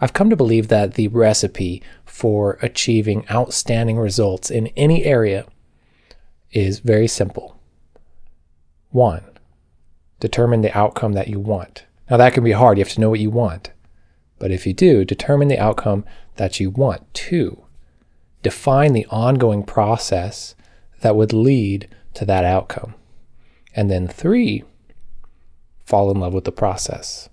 I've come to believe that the recipe for achieving outstanding results in any area is very simple. One, determine the outcome that you want. Now, that can be hard. You have to know what you want. But if you do, determine the outcome that you want. Two, define the ongoing process that would lead to that outcome. And then three, fall in love with the process.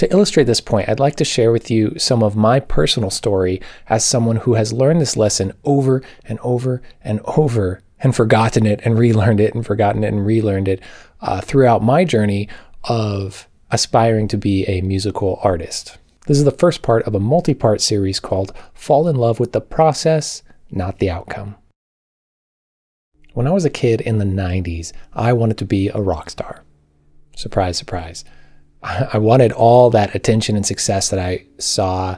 To illustrate this point, I'd like to share with you some of my personal story as someone who has learned this lesson over and over and over and forgotten it and relearned it and forgotten it and relearned it uh, throughout my journey of aspiring to be a musical artist. This is the first part of a multi-part series called Fall in Love with the Process, Not the Outcome. When I was a kid in the 90s, I wanted to be a rock star. Surprise, surprise. I wanted all that attention and success that I saw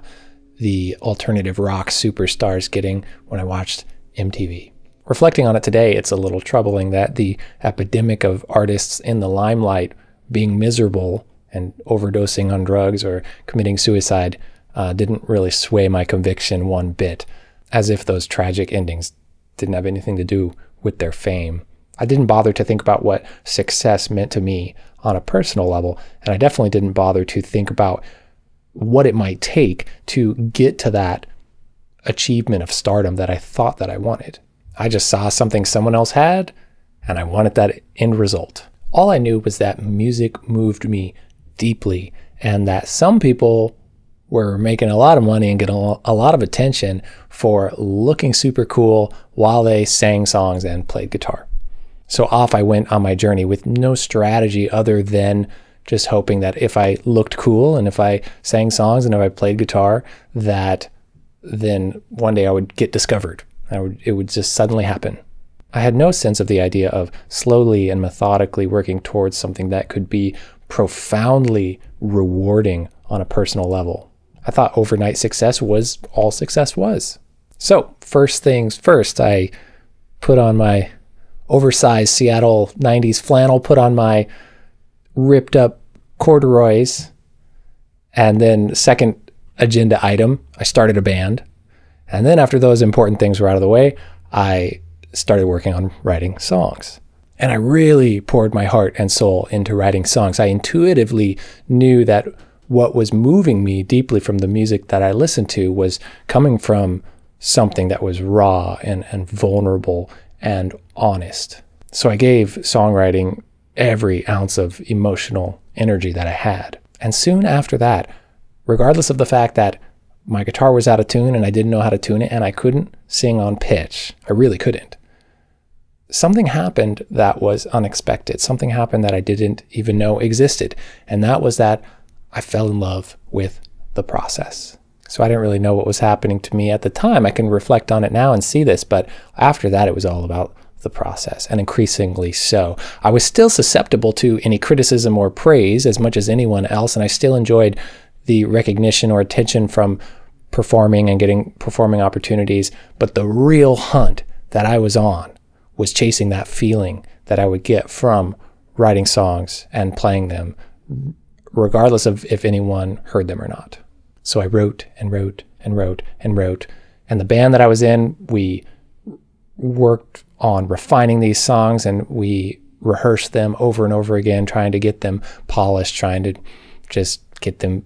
the alternative rock superstars getting when I watched MTV. Reflecting on it today, it's a little troubling that the epidemic of artists in the limelight being miserable and overdosing on drugs or committing suicide uh, didn't really sway my conviction one bit, as if those tragic endings didn't have anything to do with their fame. I didn't bother to think about what success meant to me on a personal level, and I definitely didn't bother to think about what it might take to get to that achievement of stardom that I thought that I wanted. I just saw something someone else had, and I wanted that end result. All I knew was that music moved me deeply, and that some people were making a lot of money and getting a lot of attention for looking super cool while they sang songs and played guitar. So off I went on my journey with no strategy other than just hoping that if I looked cool and if I sang songs and if I played guitar, that then one day I would get discovered would, it would just suddenly happen. I had no sense of the idea of slowly and methodically working towards something that could be profoundly rewarding on a personal level. I thought overnight success was all success was. So, first things first, I put on my oversized Seattle 90s flannel, put on my ripped up corduroys, and then, second agenda item, I started a band. And then after those important things were out of the way, I started working on writing songs. And I really poured my heart and soul into writing songs. I intuitively knew that what was moving me deeply from the music that I listened to was coming from something that was raw and, and vulnerable and honest. So I gave songwriting every ounce of emotional energy that I had. And soon after that, regardless of the fact that my guitar was out of tune and I didn't know how to tune it and I couldn't sing on pitch. I really couldn't. Something happened that was unexpected. Something happened that I didn't even know existed. And that was that I fell in love with the process. So I didn't really know what was happening to me at the time. I can reflect on it now and see this, but after that, it was all about the process, and increasingly so. I was still susceptible to any criticism or praise as much as anyone else, and I still enjoyed the recognition or attention from performing and getting performing opportunities. But the real hunt that I was on was chasing that feeling that I would get from writing songs and playing them, regardless of if anyone heard them or not. So I wrote and wrote and wrote and wrote. And the band that I was in, we worked on refining these songs and we rehearsed them over and over again, trying to get them polished, trying to just get them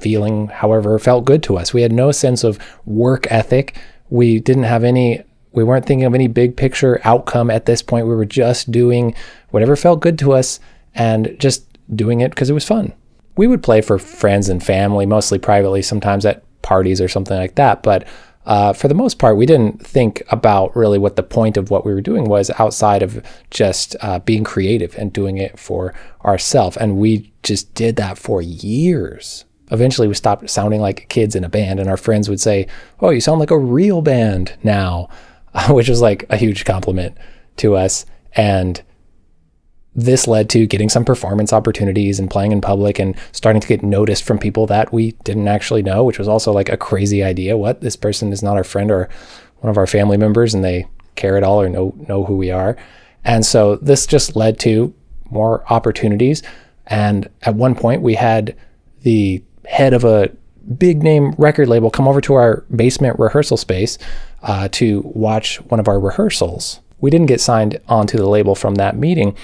feeling however felt good to us. We had no sense of work ethic. We didn't have any, we weren't thinking of any big picture outcome at this point. We were just doing whatever felt good to us and just doing it because it was fun. We would play for friends and family, mostly privately, sometimes at parties or something like that. But uh, for the most part, we didn't think about really what the point of what we were doing was outside of just uh, being creative and doing it for ourselves. And we just did that for years eventually we stopped sounding like kids in a band and our friends would say, oh, you sound like a real band now, which was like a huge compliment to us. And this led to getting some performance opportunities and playing in public and starting to get noticed from people that we didn't actually know, which was also like a crazy idea. What? This person is not our friend or one of our family members and they care at all or know, know who we are. And so this just led to more opportunities. And at one point we had the head of a big name record label come over to our basement rehearsal space uh, to watch one of our rehearsals. We didn't get signed onto the label from that meeting.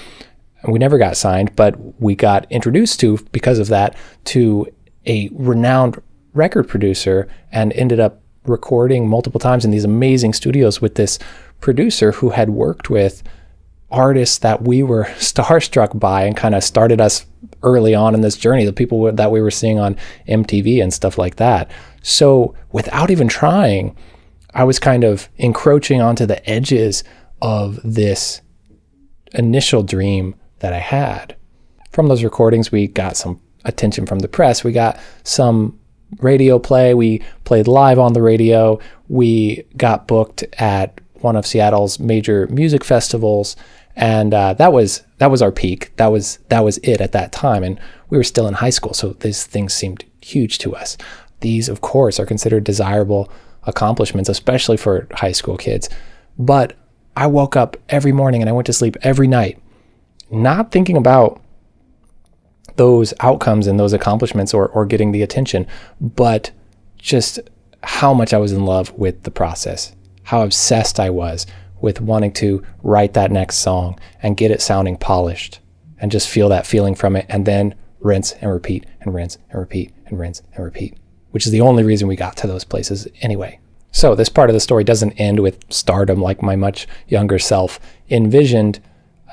We never got signed, but we got introduced to, because of that, to a renowned record producer and ended up recording multiple times in these amazing studios with this producer who had worked with artists that we were starstruck by and kind of started us early on in this journey, the people that we were seeing on MTV and stuff like that. So without even trying, I was kind of encroaching onto the edges of this initial dream that I had. From those recordings, we got some attention from the press. We got some radio play. We played live on the radio. We got booked at one of Seattle's major music festivals, and uh, that was that was our peak. That was that was it at that time, and we were still in high school, so these things seemed huge to us. These, of course, are considered desirable accomplishments, especially for high school kids. But I woke up every morning and I went to sleep every night, not thinking about those outcomes and those accomplishments or, or getting the attention, but just how much I was in love with the process, how obsessed I was with wanting to write that next song and get it sounding polished and just feel that feeling from it and then rinse and repeat and rinse and repeat and rinse and repeat, which is the only reason we got to those places anyway. So this part of the story doesn't end with stardom like my much younger self envisioned.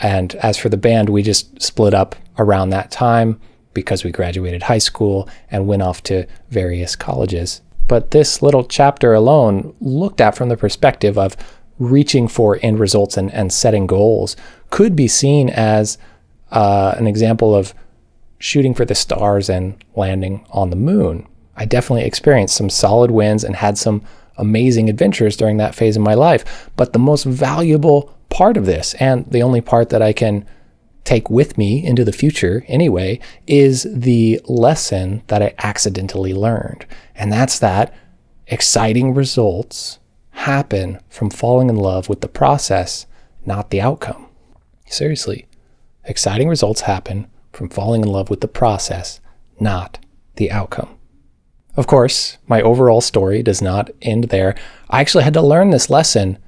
And as for the band, we just split up around that time because we graduated high school and went off to various colleges. But this little chapter alone, looked at from the perspective of reaching for end results and, and setting goals, could be seen as uh, an example of shooting for the stars and landing on the moon. I definitely experienced some solid wins and had some amazing adventures during that phase of my life. But the most valuable part of this, and the only part that I can take with me into the future anyway, is the lesson that I accidentally learned. And that's that exciting results happen from falling in love with the process, not the outcome. Seriously, exciting results happen from falling in love with the process, not the outcome. Of course, my overall story does not end there. I actually had to learn this lesson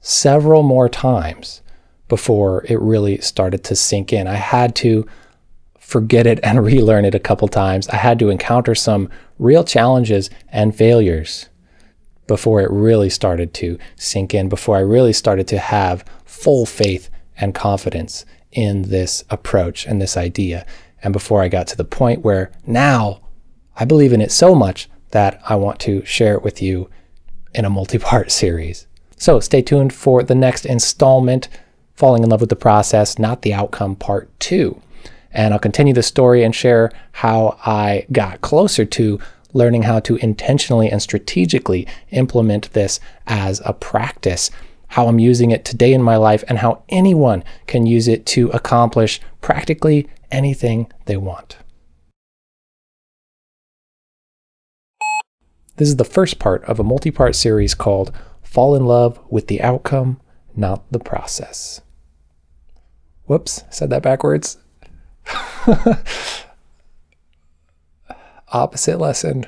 several more times before it really started to sink in. I had to forget it and relearn it a couple times. I had to encounter some real challenges and failures before it really started to sink in, before I really started to have full faith and confidence in this approach and this idea. And before I got to the point where now I believe in it so much that I want to share it with you in a multi-part series. So stay tuned for the next installment, Falling in Love with the Process, Not the Outcome, Part 2. And I'll continue the story and share how I got closer to learning how to intentionally and strategically implement this as a practice, how I'm using it today in my life, and how anyone can use it to accomplish practically anything they want. This is the first part of a multi-part series called Fall in Love with the Outcome, Not the Process. Whoops, said that backwards. Opposite lesson.